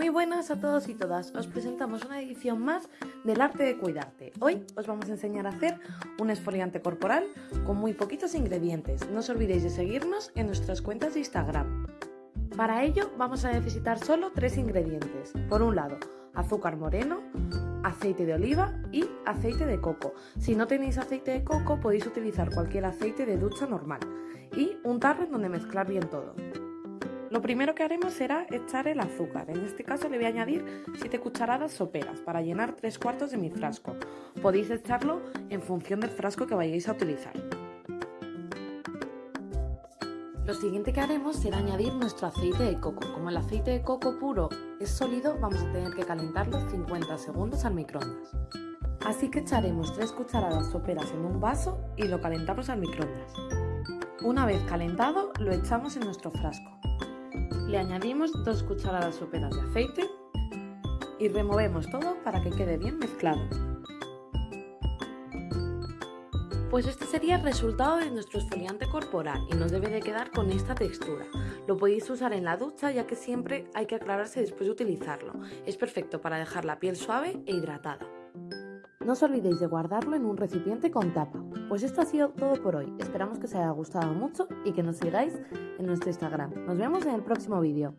Muy buenas a todos y todas, os presentamos una edición más del arte de cuidarte. Hoy os vamos a enseñar a hacer un esfoliante corporal con muy poquitos ingredientes. No os olvidéis de seguirnos en nuestras cuentas de Instagram. Para ello vamos a necesitar solo tres ingredientes. Por un lado, azúcar moreno, aceite de oliva y aceite de coco. Si no tenéis aceite de coco podéis utilizar cualquier aceite de ducha normal y un tarro en donde mezclar bien todo. Lo primero que haremos será echar el azúcar. En este caso le voy a añadir 7 cucharadas soperas para llenar 3 cuartos de mi frasco. Podéis echarlo en función del frasco que vayáis a utilizar. Lo siguiente que haremos será añadir nuestro aceite de coco. Como el aceite de coco puro es sólido, vamos a tener que calentarlo 50 segundos al microondas. Así que echaremos 3 cucharadas soperas en un vaso y lo calentamos al microondas. Una vez calentado, lo echamos en nuestro frasco. Le añadimos 2 cucharadas soperas de aceite y removemos todo para que quede bien mezclado. Pues este sería el resultado de nuestro esfoliante corporal y nos debe de quedar con esta textura. Lo podéis usar en la ducha ya que siempre hay que aclararse después de utilizarlo. Es perfecto para dejar la piel suave e hidratada. No os olvidéis de guardarlo en un recipiente con tapa. Pues esto ha sido todo por hoy. Esperamos que os haya gustado mucho y que nos sigáis en nuestro Instagram. Nos vemos en el próximo vídeo.